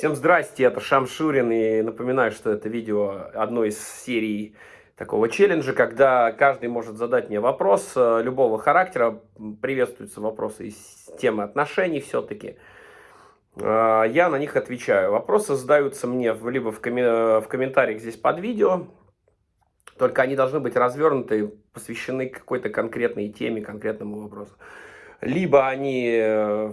Всем здрасте, это Шамшурин, и напоминаю, что это видео одной из серий такого челленджа, когда каждый может задать мне вопрос э, любого характера, приветствуются вопросы из темы отношений все-таки. Э, я на них отвечаю. Вопросы задаются мне либо в, коммен... в комментариях здесь под видео, только они должны быть развернуты, посвящены какой-то конкретной теме, конкретному вопросу либо они э,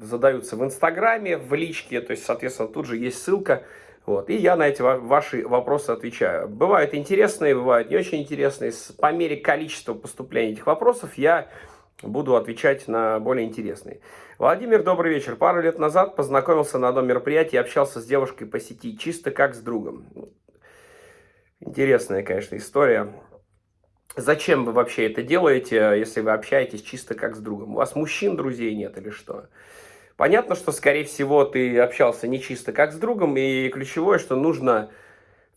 задаются в Инстаграме, в личке, то есть, соответственно, тут же есть ссылка. Вот, и я на эти ваши вопросы отвечаю. Бывают интересные, бывают не очень интересные. По мере количества поступления этих вопросов я буду отвечать на более интересные. Владимир, добрый вечер. Пару лет назад познакомился на одном мероприятии, общался с девушкой по сети, чисто как с другом. Интересная, конечно, история. Зачем вы вообще это делаете, если вы общаетесь чисто как с другом? У вас мужчин друзей нет или что? Понятно, что, скорее всего, ты общался не чисто как с другом, и ключевое, что нужно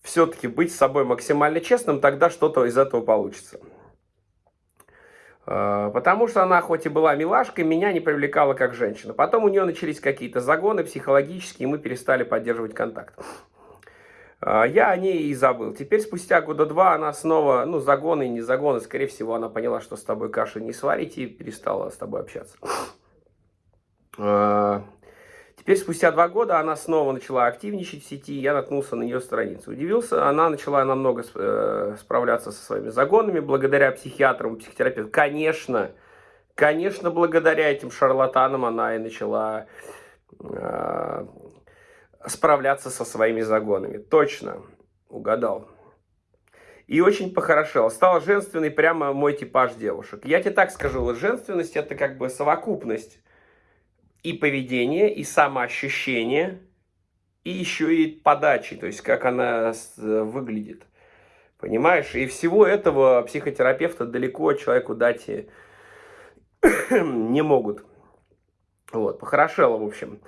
все-таки быть с собой максимально честным, тогда что-то из этого получится. А, потому что она хоть и была милашкой, меня не привлекала как женщина. Потом у нее начались какие-то загоны психологические, и мы перестали поддерживать контакт. А, я о ней и забыл. Теперь, спустя года два, она снова, ну, загоны, не загоны, скорее всего, она поняла, что с тобой каши не сварить и перестала с тобой общаться. А, теперь, спустя два года, она снова начала активничать в сети, я наткнулся на ее страницу. Удивился, она начала намного э, справляться со своими загонами, благодаря психиатрам, психотерапевтам. Конечно, конечно, благодаря этим шарлатанам она и начала а, справляться со своими загонами. Точно, угадал. И очень похорошел. Стал женственный прямо мой типаж девушек. Я тебе так скажу, женственность это как бы совокупность и поведения, и самоощущения, и еще и подачи, то есть как она выглядит. Понимаешь? И всего этого психотерапевта далеко человеку дать не могут. Вот, похорошело, в общем.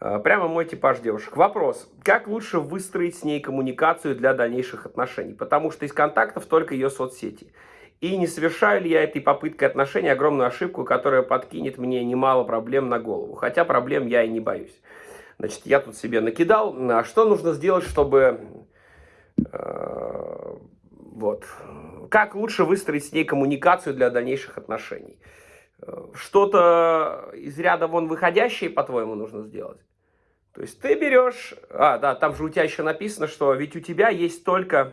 А, прямо мой типаж девушек. Вопрос. Как лучше выстроить с ней коммуникацию для дальнейших отношений? Потому что из контактов только ее соцсети. И не совершаю ли я этой попыткой отношений огромную ошибку, которая подкинет мне немало проблем на голову? Хотя проблем я и не боюсь. Значит, я тут себе накидал. А что нужно сделать, чтобы... Э, вот. Как лучше выстроить с ней коммуникацию для дальнейших отношений? Э, что-то из ряда вон выходящее, по-твоему, нужно сделать? То есть ты берешь... А, да, там же у тебя еще написано, что ведь у тебя есть только...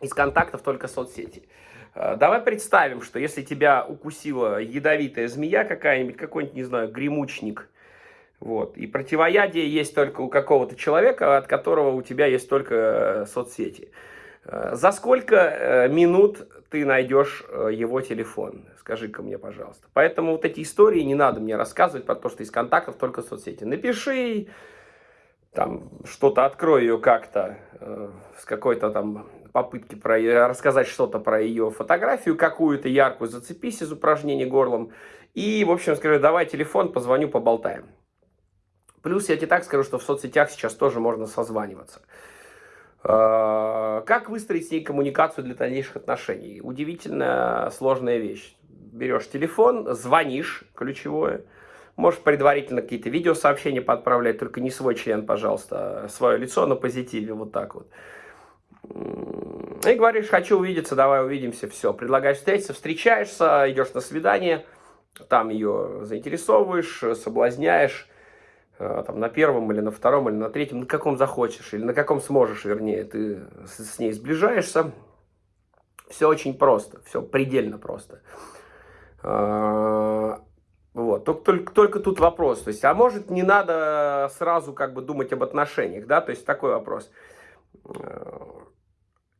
Из контактов только соцсети. А, давай представим, что если тебя укусила ядовитая змея какая-нибудь, какой-нибудь, не знаю, гремучник, вот, и противоядие есть только у какого-то человека, от которого у тебя есть только э, соцсети. А, за сколько э, минут ты найдешь э, его телефон? Скажи-ка мне, пожалуйста. Поэтому вот эти истории не надо мне рассказывать про то, что из контактов только соцсети. Напиши, там, что-то открой ее как-то э, с какой-то там попытки про, рассказать что-то про ее фотографию, какую-то яркую, зацепись из упражнений горлом. И, в общем, скажи, давай телефон, позвоню, поболтаем. Плюс я тебе так скажу, что в соцсетях сейчас тоже можно созваниваться. Э, как выстроить с ней коммуникацию для дальнейших отношений? Удивительно сложная вещь. Берешь телефон, звонишь, ключевое. Можешь предварительно какие-то видеосообщения подправлять, только не свой член, пожалуйста, а свое лицо на позитиве, вот так вот. И говоришь, хочу увидеться, давай увидимся, все. Предлагаешь встретиться, встречаешься, идешь на свидание, там ее заинтересовываешь, соблазняешь, там, на первом или на втором или на третьем, на каком захочешь или на каком сможешь, вернее, ты с, с ней сближаешься. Все очень просто, все предельно просто. Э, вот. Только, только, только тут вопрос. То есть, а может не надо сразу как бы думать об отношениях, да? То есть такой вопрос. Э,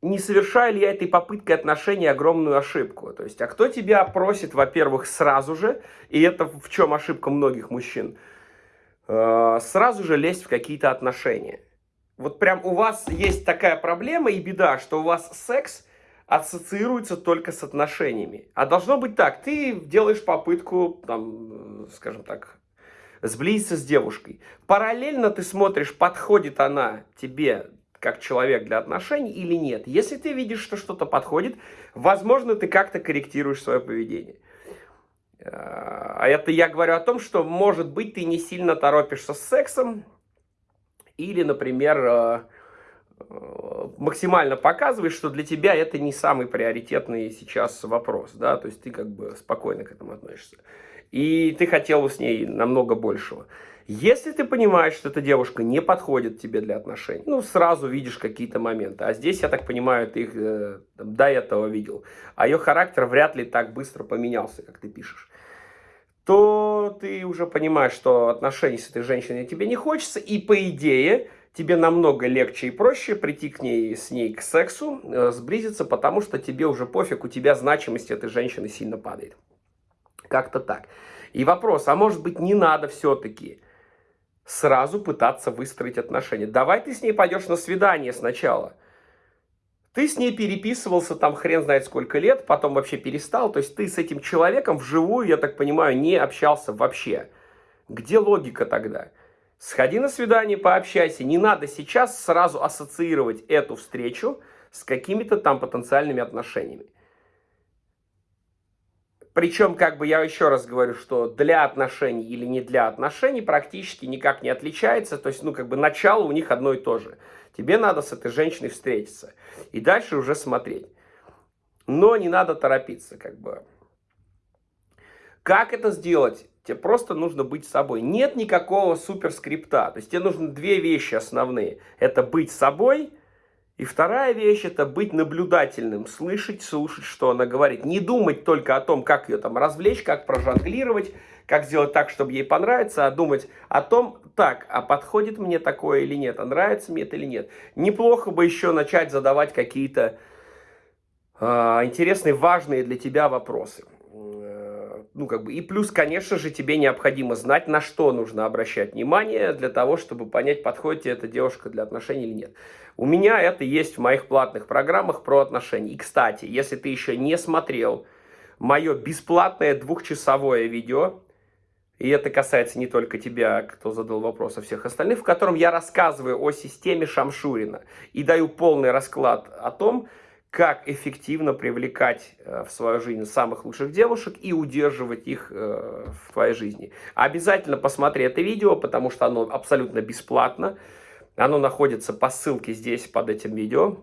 не совершаю ли я этой попыткой отношений огромную ошибку? То есть, а кто тебя просит, во-первых, сразу же, и это в чем ошибка многих мужчин – Э, сразу же лезть в какие-то отношения. Вот прям у вас есть такая проблема и беда, что у вас секс ассоциируется только с отношениями. А должно быть так, ты делаешь попытку, там, скажем так, сблизиться с девушкой. Параллельно ты смотришь, подходит она тебе как человек для отношений или нет. Если ты видишь, что что-то подходит, возможно, ты как-то корректируешь свое поведение. А это я говорю о том, что, может быть, ты не сильно торопишься с сексом, Или, например, э, э, максимально показываешь, что для тебя это не самый приоритетный сейчас вопрос, да, то есть ты как бы спокойно к этому относишься. И ты хотел с ней намного большего. Если ты понимаешь, что эта девушка не подходит тебе для отношений, ну, сразу видишь какие-то моменты. А здесь, я так понимаю, ты их э, до этого видел. А ее характер вряд ли так быстро поменялся, как ты пишешь. То ты уже понимаешь, что отношений с этой женщиной тебе не хочется. И по идее, тебе намного легче и проще прийти к ней, с ней к сексу, э, сблизиться, потому что тебе уже пофиг, у тебя значимость этой женщины сильно падает. Как-то так. И вопрос, а может быть не надо все-таки сразу пытаться выстроить отношения. Давай ты с ней пойдешь на свидание сначала. Ты с ней переписывался там хрен знает сколько лет, потом вообще перестал. То есть ты с этим человеком вживую, я так понимаю, не общался вообще. Где логика тогда? Сходи на свидание, пообщайся. Не надо сейчас сразу ассоциировать эту встречу с какими-то там потенциальными отношениями. Причем, как бы я еще раз говорю, что для отношений или не для отношений практически никак не отличается. То есть, ну, как бы начало у них одно и то же. Тебе надо с этой женщиной встретиться. И дальше уже смотреть. Но не надо торопиться, как бы. Как это сделать? Тебе просто нужно быть собой. Нет никакого суперскрипта. То есть тебе нужны две вещи основные. Это быть собой и вторая вещь – это быть наблюдательным, слышать, слушать, что она говорит. Не думать только о том, как ее там развлечь, как прожонглировать, как сделать так, чтобы ей понравиться, а думать о том, так, а подходит мне такое или нет, а нравится мне это или нет. Неплохо бы еще начать задавать какие-то э, интересные, важные для тебя вопросы ну, как бы, и плюс, конечно же, тебе необходимо знать, на что нужно обращать внимание для того, чтобы понять, подходит тебе эта девушка для отношений или нет. У меня это есть в моих платных программах про отношения. И, кстати, если ты еще не смотрел мое бесплатное двухчасовое видео, и это касается не только тебя, кто задал вопрос, а всех остальных, в котором я рассказываю о системе Шамшурина и даю полный расклад о том, как эффективно привлекать э, в свою жизнь самых лучших девушек и удерживать их э, в твоей жизни. Обязательно посмотри это видео, потому что оно абсолютно бесплатно. Оно находится по ссылке здесь под этим видео.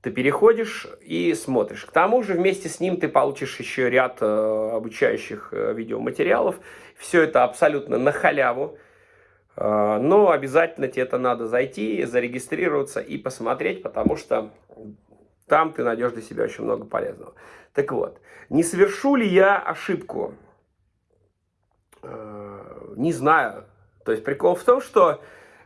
Ты переходишь и смотришь. К тому же вместе с ним ты получишь еще ряд э, обучающих видеоматериалов. Все это абсолютно на халяву. А, но обязательно тебе это надо зайти, зарегистрироваться и посмотреть, потому что там ты найдешь для себя очень много полезного. Так вот, не совершу ли я ошибку? А, не знаю. То есть прикол в том, что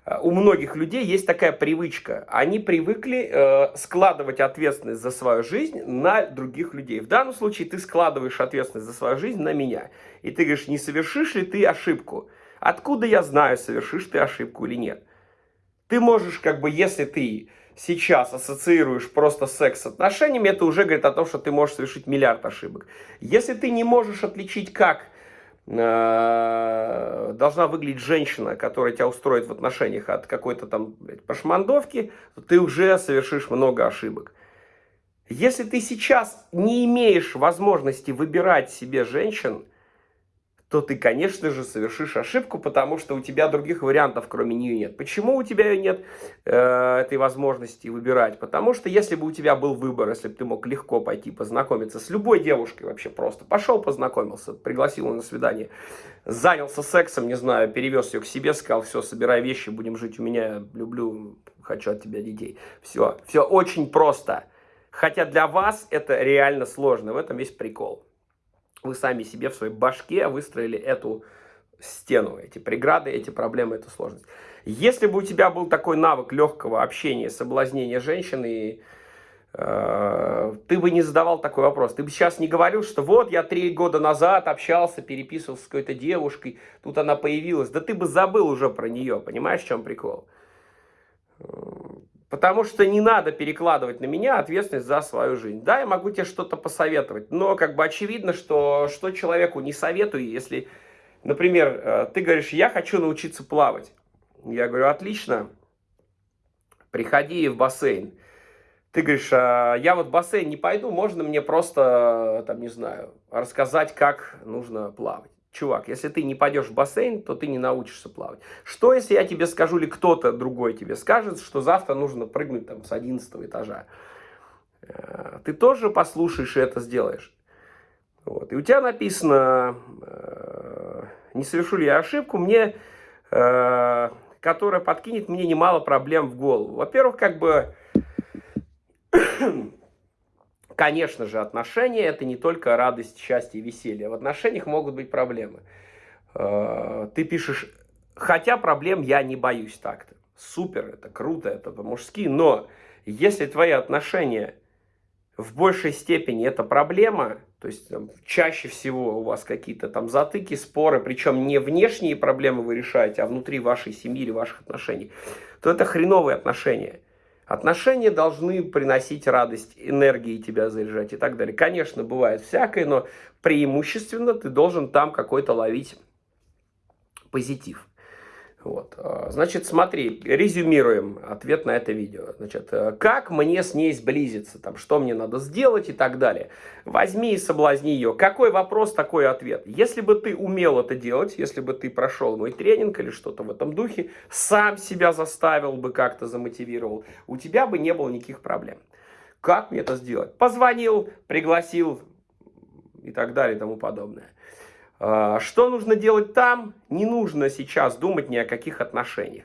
а, у многих людей есть такая привычка. Они привыкли э, складывать ответственность за свою жизнь на других людей. В данном случае ты складываешь ответственность за свою жизнь на меня. И ты говоришь, не совершишь ли ты ошибку? Откуда я знаю, совершишь ты ошибку или нет? Ты можешь, как бы, если ты сейчас ассоциируешь просто секс с отношениями, это уже говорит о том, что ты можешь совершить миллиард ошибок. Если ты не можешь отличить, как э, должна выглядеть женщина, которая тебя устроит в отношениях от какой-то там блядь, пошмандовки, то ты уже совершишь много ошибок. Если ты сейчас не имеешь возможности выбирать себе женщин, то ты, конечно же, совершишь ошибку, потому что у тебя других вариантов, кроме нее, нет. Почему у тебя нет э, этой возможности выбирать? Потому что если бы у тебя был выбор, если бы ты мог легко пойти познакомиться с любой девушкой вообще просто, пошел познакомился, пригласил ее на свидание, занялся сексом, не знаю, перевез ее к себе, сказал, все, собирай вещи, будем жить у меня, люблю, хочу от тебя детей. Все, все очень просто. Хотя для вас это реально сложно, в этом весь прикол вы сами себе в своей башке выстроили эту стену, эти преграды, эти проблемы, эту сложность. Если бы у тебя был такой навык легкого общения, соблазнения женщины, э, ты бы не задавал такой вопрос. Ты бы сейчас не говорил, что вот я три года назад общался, переписывался с какой-то девушкой, тут она появилась. Да ты бы забыл уже про нее, понимаешь, в чем прикол? Потому что не надо перекладывать на меня ответственность за свою жизнь. Да, я могу тебе что-то посоветовать, но как бы очевидно, что что человеку не советую, если, например, э, ты говоришь, я хочу научиться плавать. Я говорю, отлично, приходи в бассейн. Ты говоришь, а я вот в бассейн не пойду, можно мне просто, там, не знаю, рассказать, как нужно плавать. Чувак, если ты не пойдешь в бассейн, то ты не научишься плавать. Что, если я тебе скажу, или кто-то другой тебе скажет, что завтра нужно прыгнуть там с 11 этажа? Э, ты тоже послушаешь и это сделаешь. Вот. И у тебя написано, э, не совершу ли я ошибку, мне, э, которая подкинет мне немало проблем в голову. Во-первых, как бы Конечно же, отношения – это не только радость, счастье и веселье. В отношениях могут быть проблемы. Э, ты пишешь, хотя проблем я не боюсь так-то. Супер, это круто, это по-мужски. Но если твои отношения в большей степени это проблема, то есть там, чаще всего у вас какие-то там затыки, споры, причем не внешние проблемы вы решаете, а внутри вашей семьи или ваших отношений, то это хреновые отношения. Отношения должны приносить радость, энергии тебя заряжать и так далее. Конечно, бывает всякое, но преимущественно ты должен там какой-то ловить позитив. Вот. А, значит, смотри, резюмируем ответ на это видео. Значит, э, как мне с ней сблизиться, там, что мне надо сделать и так далее. Возьми и соблазни ее. Какой вопрос, такой ответ. Если бы ты умел это делать, если бы ты прошел мой тренинг или что-то в этом духе, сам себя заставил бы как-то, замотивировал, у тебя бы не было никаких проблем. Как мне это сделать? Позвонил, пригласил и так далее и тому подобное. А, что нужно делать там? Не нужно сейчас думать ни о каких отношениях.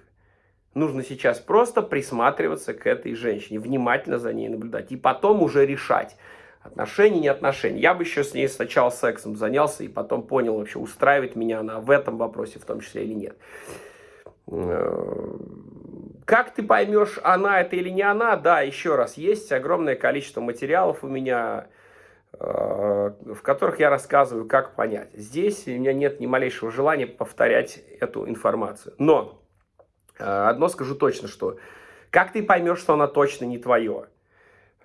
Нужно сейчас просто присматриваться к этой женщине, внимательно за ней наблюдать. И потом уже решать, отношения, не отношения. Я бы еще с ней сначала сексом занялся и потом понял, вообще устраивает меня она в этом вопросе в том числе или нет. Э, как ты поймешь, она это или не она? Да, еще раз, есть огромное количество материалов у меня, в которых я рассказываю, как понять. Здесь у меня нет ни малейшего желания повторять эту информацию. Но э, одно скажу точно, что как ты поймешь, что она точно не твое?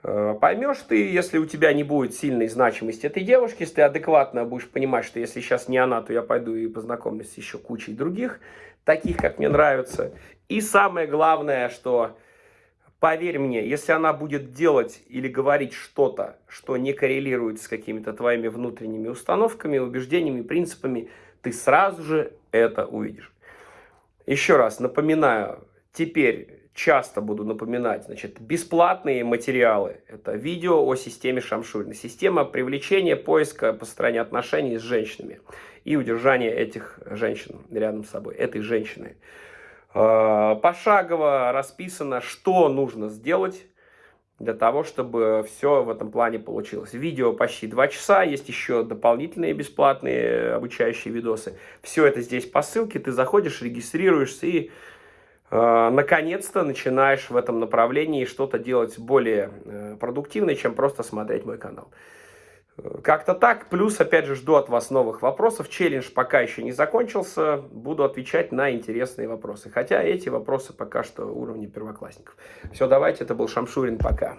Э, поймешь ты, если у тебя не будет сильной значимости этой девушки, если ты адекватно будешь понимать, что если сейчас не она, то я пойду и познакомлюсь с еще кучей других, таких, как мне нравятся. И самое главное, что Поверь мне, если она будет делать или говорить что-то, что не коррелирует с какими-то твоими внутренними установками, убеждениями, принципами, ты сразу же это увидишь. Еще раз напоминаю, теперь часто буду напоминать, значит, бесплатные материалы. Это видео о системе Шамшурина. Система привлечения, поиска, построения отношений с женщинами и удержания этих женщин рядом с собой, этой женщины. Э, пошагово расписано, что нужно сделать для того, чтобы все в этом плане получилось. Видео почти 2 часа, есть еще дополнительные бесплатные обучающие видосы. Все это здесь по ссылке, ты заходишь, регистрируешься и э, наконец-то начинаешь в этом направлении что-то делать более э, продуктивное, чем просто смотреть мой канал. Как-то так. Плюс, опять же, жду от вас новых вопросов. Челлендж пока еще не закончился. Буду отвечать на интересные вопросы. Хотя эти вопросы пока что уровня первоклассников. Все, давайте. Это был Шамшурин. Пока.